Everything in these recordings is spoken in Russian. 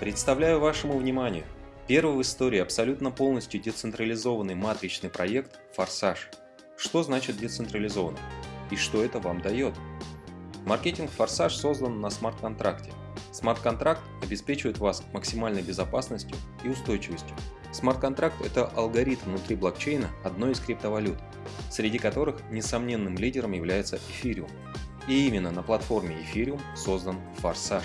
Представляю вашему вниманию первый в истории абсолютно полностью децентрализованный матричный проект «Форсаж». Что значит децентрализованный? И что это вам дает? Маркетинг «Форсаж» создан на смарт-контракте. Смарт-контракт обеспечивает вас максимальной безопасностью и устойчивостью. Смарт-контракт – это алгоритм внутри блокчейна одной из криптовалют, среди которых несомненным лидером является эфириум. И именно на платформе эфириум создан Форсаж.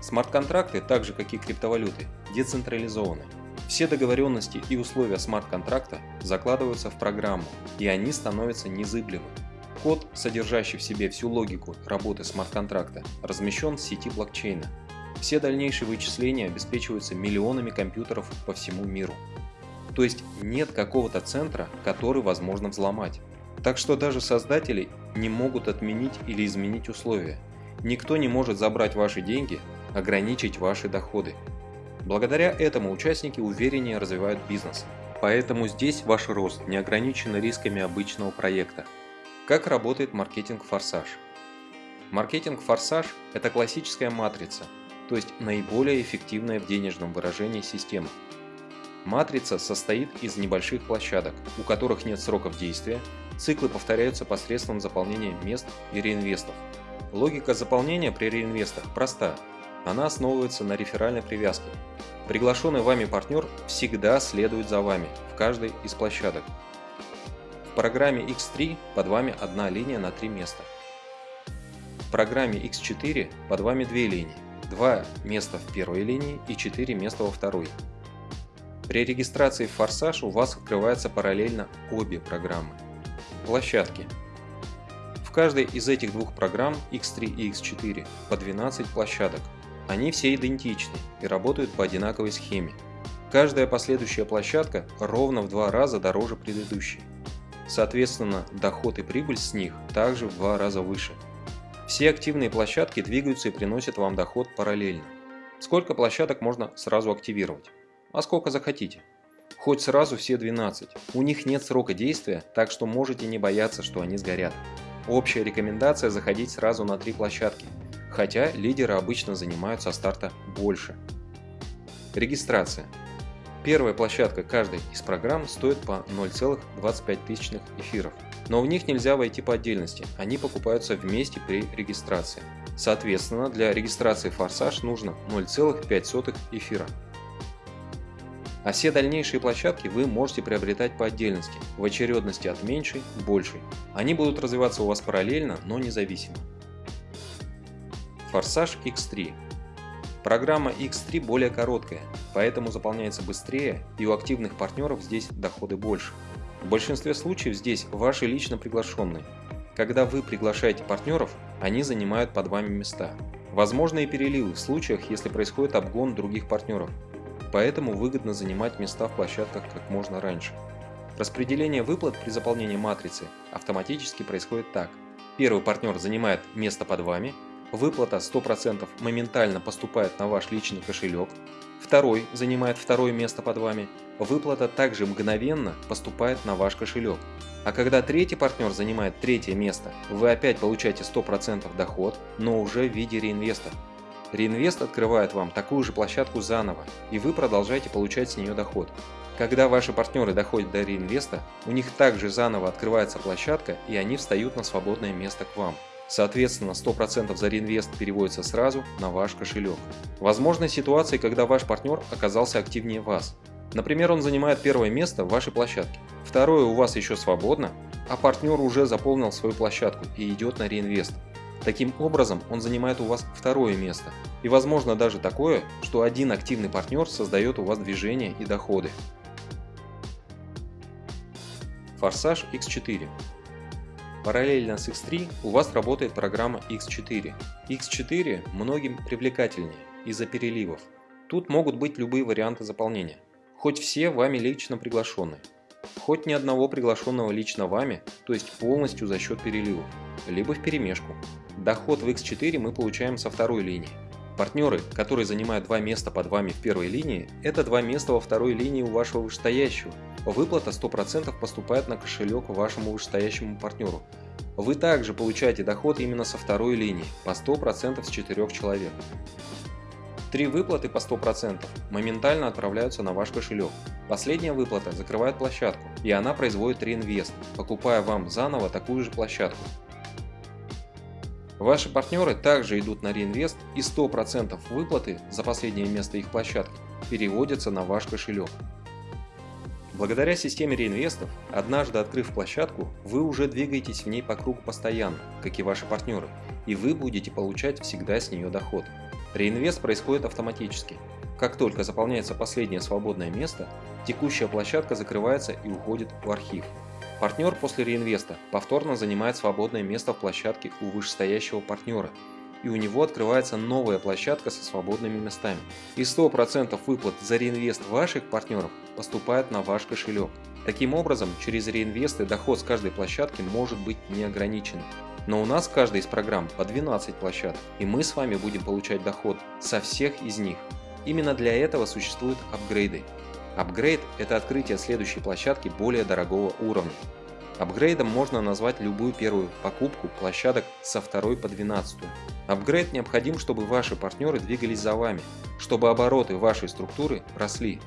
Смарт-контракты, так же как и криптовалюты, децентрализованы. Все договоренности и условия смарт-контракта закладываются в программу, и они становятся незыблемы. Код, содержащий в себе всю логику работы смарт-контракта, размещен в сети блокчейна. Все дальнейшие вычисления обеспечиваются миллионами компьютеров по всему миру. То есть нет какого-то центра, который возможно взломать. Так что даже создатели не могут отменить или изменить условия. Никто не может забрать ваши деньги, ограничить ваши доходы. Благодаря этому участники увереннее развивают бизнес. Поэтому здесь ваш рост не ограничен рисками обычного проекта. Как работает маркетинг-форсаж? Маркетинг-форсаж – это классическая матрица, то есть наиболее эффективная в денежном выражении система. Матрица состоит из небольших площадок, у которых нет сроков действия, циклы повторяются посредством заполнения мест и реинвестов. Логика заполнения при реинвестах проста она основывается на реферальной привязке. Приглашенный вами партнер всегда следует за вами в каждой из площадок. В программе X3 под вами одна линия на три места. В программе X4 под вами две линии, два места в первой линии и четыре места во второй. При регистрации в Форсаж у вас открываются параллельно обе программы. Площадки. В каждой из этих двух программ X3 и X4 по 12 площадок – они все идентичны и работают по одинаковой схеме. Каждая последующая площадка ровно в два раза дороже предыдущей. Соответственно, доход и прибыль с них также в два раза выше. Все активные площадки двигаются и приносят вам доход параллельно. Сколько площадок можно сразу активировать? А сколько захотите. Хоть сразу все 12. У них нет срока действия, так что можете не бояться, что они сгорят. Общая рекомендация заходить сразу на три площадки – хотя лидеры обычно занимают со старта больше. Регистрация. Первая площадка каждой из программ стоит по 0,25 эфиров, но в них нельзя войти по отдельности, они покупаются вместе при регистрации. Соответственно, для регистрации Форсаж нужно 0,5 эфира. А все дальнейшие площадки вы можете приобретать по отдельности, в очередности от меньшей к большей. Они будут развиваться у вас параллельно, но независимо. Форсаж X3. Программа X3 более короткая, поэтому заполняется быстрее и у активных партнеров здесь доходы больше. В большинстве случаев здесь ваши лично приглашенные. Когда вы приглашаете партнеров, они занимают под вами места. Возможны и переливы в случаях, если происходит обгон других партнеров. Поэтому выгодно занимать места в площадках как можно раньше. Распределение выплат при заполнении матрицы автоматически происходит так. Первый партнер занимает место под вами, Выплата 100% моментально поступает на ваш личный кошелек. Второй занимает второе место под вами. Выплата также мгновенно поступает на ваш кошелек. А когда третий партнер занимает третье место, вы опять получаете 100% доход, но уже в виде реинвеста. Реинвест открывает вам такую же площадку заново, и вы продолжаете получать с нее доход. Когда ваши партнеры доходят до реинвеста, у них также заново открывается площадка, и они встают на свободное место к вам. Соответственно, 100% за реинвест переводится сразу на ваш кошелек. Возможны ситуации, когда ваш партнер оказался активнее вас. Например, он занимает первое место в вашей площадке. Второе у вас еще свободно, а партнер уже заполнил свою площадку и идет на реинвест. Таким образом, он занимает у вас второе место. И возможно даже такое, что один активный партнер создает у вас движение и доходы. Форсаж X4 Параллельно с X3 у вас работает программа X4. X4 многим привлекательнее из-за переливов. Тут могут быть любые варианты заполнения. Хоть все вами лично приглашенные. Хоть ни одного приглашенного лично вами, то есть полностью за счет переливов. Либо в перемешку. Доход в X4 мы получаем со второй линии. Партнеры, которые занимают два места под вами в первой линии, это два места во второй линии у вашего вышестоящего. выплата 100% поступает на кошелек вашему вышестоящему партнеру. Вы также получаете доход именно со второй линии, по 100% с 4 человек. Три выплаты по 100% моментально отправляются на ваш кошелек. Последняя выплата закрывает площадку, и она производит реинвест, покупая вам заново такую же площадку. Ваши партнеры также идут на реинвест и 100% выплаты за последнее место их площадки переводятся на ваш кошелек. Благодаря системе реинвестов, однажды открыв площадку, вы уже двигаетесь в ней по кругу постоянно, как и ваши партнеры, и вы будете получать всегда с нее доход. Реинвест происходит автоматически. Как только заполняется последнее свободное место, текущая площадка закрывается и уходит в архив. Партнер после реинвеста повторно занимает свободное место в площадке у вышестоящего партнера, и у него открывается новая площадка со свободными местами. И 100% выплат за реинвест ваших партнеров поступает на ваш кошелек. Таким образом, через реинвесты доход с каждой площадки может быть неограничен. Но у нас в из программ по 12 площадок, и мы с вами будем получать доход со всех из них. Именно для этого существуют апгрейды. Апгрейд – это открытие следующей площадки более дорогого уровня. Апгрейдом можно назвать любую первую покупку площадок со второй по 12. Апгрейд необходим, чтобы ваши партнеры двигались за вами, чтобы обороты вашей структуры росли.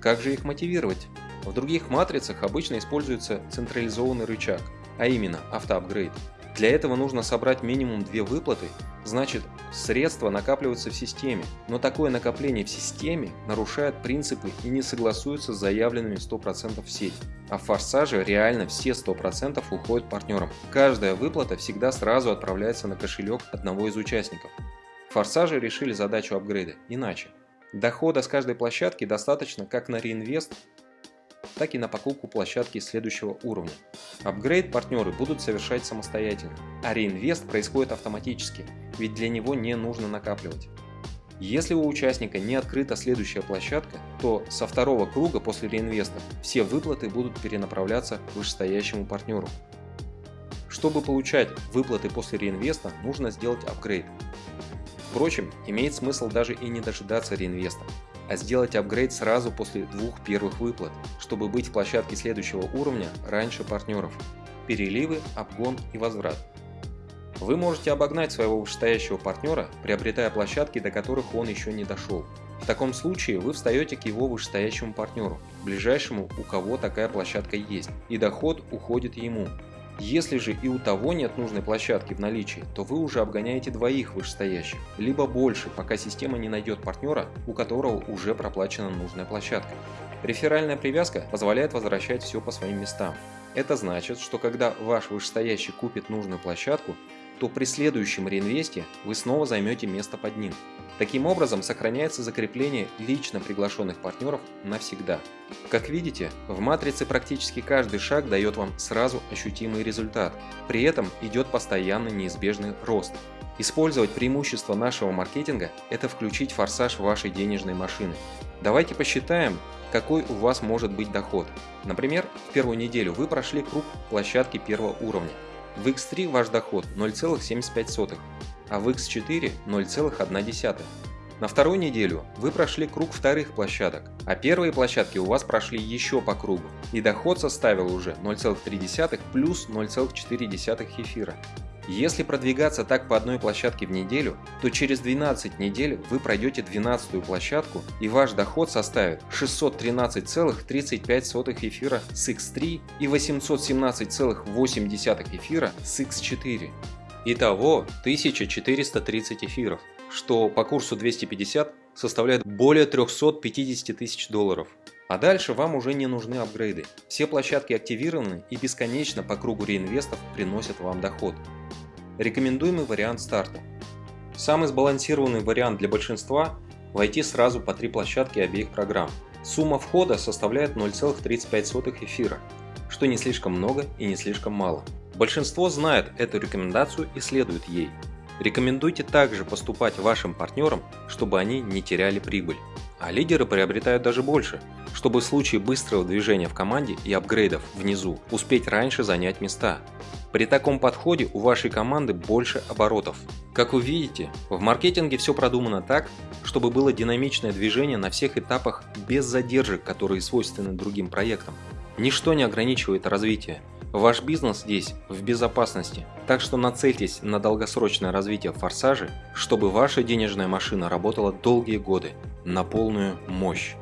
Как же их мотивировать? В других матрицах обычно используется централизованный рычаг, а именно автоапгрейд. Для этого нужно собрать минимум две выплаты, значит средства накапливаются в системе, но такое накопление в системе нарушает принципы и не согласуется с заявленными 100% в сеть. А в форсаже реально все 100% уходят партнерам. Каждая выплата всегда сразу отправляется на кошелек одного из участников. В форсаже решили задачу апгрейда иначе. Дохода с каждой площадки достаточно как на реинвест, так и на покупку площадки следующего уровня. Апгрейд партнеры будут совершать самостоятельно, а реинвест происходит автоматически, ведь для него не нужно накапливать. Если у участника не открыта следующая площадка, то со второго круга после реинвеста все выплаты будут перенаправляться вышестоящему партнеру. Чтобы получать выплаты после реинвеста, нужно сделать апгрейд. Впрочем, имеет смысл даже и не дожидаться реинвеста, а сделать апгрейд сразу после двух первых выплат, чтобы быть в площадке следующего уровня раньше партнеров. Переливы, обгон и возврат. Вы можете обогнать своего вышестоящего партнера, приобретая площадки, до которых он еще не дошел. В таком случае вы встаете к его вышестоящему партнеру, ближайшему, у кого такая площадка есть, и доход уходит ему, если же и у того нет нужной площадки в наличии, то вы уже обгоняете двоих вышестоящих, либо больше, пока система не найдет партнера, у которого уже проплачена нужная площадка. Реферальная привязка позволяет возвращать все по своим местам. Это значит, что когда ваш вышестоящий купит нужную площадку, то при следующем реинвесте вы снова займете место под ним. Таким образом сохраняется закрепление лично приглашенных партнеров навсегда. Как видите, в матрице практически каждый шаг дает вам сразу ощутимый результат. При этом идет постоянный неизбежный рост. Использовать преимущество нашего маркетинга – это включить форсаж вашей денежной машины. Давайте посчитаем, какой у вас может быть доход. Например, в первую неделю вы прошли круг площадки первого уровня. В X3 ваш доход 0,75, а в X4 0,1. На вторую неделю вы прошли круг вторых площадок, а первые площадки у вас прошли еще по кругу, и доход составил уже 0,3 плюс 0,4 эфира. Если продвигаться так по одной площадке в неделю, то через 12 недель вы пройдете 12 площадку и ваш доход составит 613,35 эфира с X3 и 817,8 эфира с X4. Итого 1430 эфиров, что по курсу 250 составляет более 350 тысяч долларов. А дальше вам уже не нужны апгрейды. Все площадки активированы и бесконечно по кругу реинвестов приносят вам доход. Рекомендуемый вариант старта. Самый сбалансированный вариант для большинства – войти сразу по три площадки обеих программ. Сумма входа составляет 0,35 эфира, что не слишком много и не слишком мало. Большинство знает эту рекомендацию и следует ей. Рекомендуйте также поступать вашим партнерам, чтобы они не теряли прибыль. А лидеры приобретают даже больше, чтобы в случае быстрого движения в команде и апгрейдов внизу успеть раньше занять места. При таком подходе у вашей команды больше оборотов. Как вы видите, в маркетинге все продумано так, чтобы было динамичное движение на всех этапах без задержек, которые свойственны другим проектам. Ничто не ограничивает развитие. Ваш бизнес здесь в безопасности, так что нацельтесь на долгосрочное развитие в форсаже, чтобы ваша денежная машина работала долгие годы на полную мощь.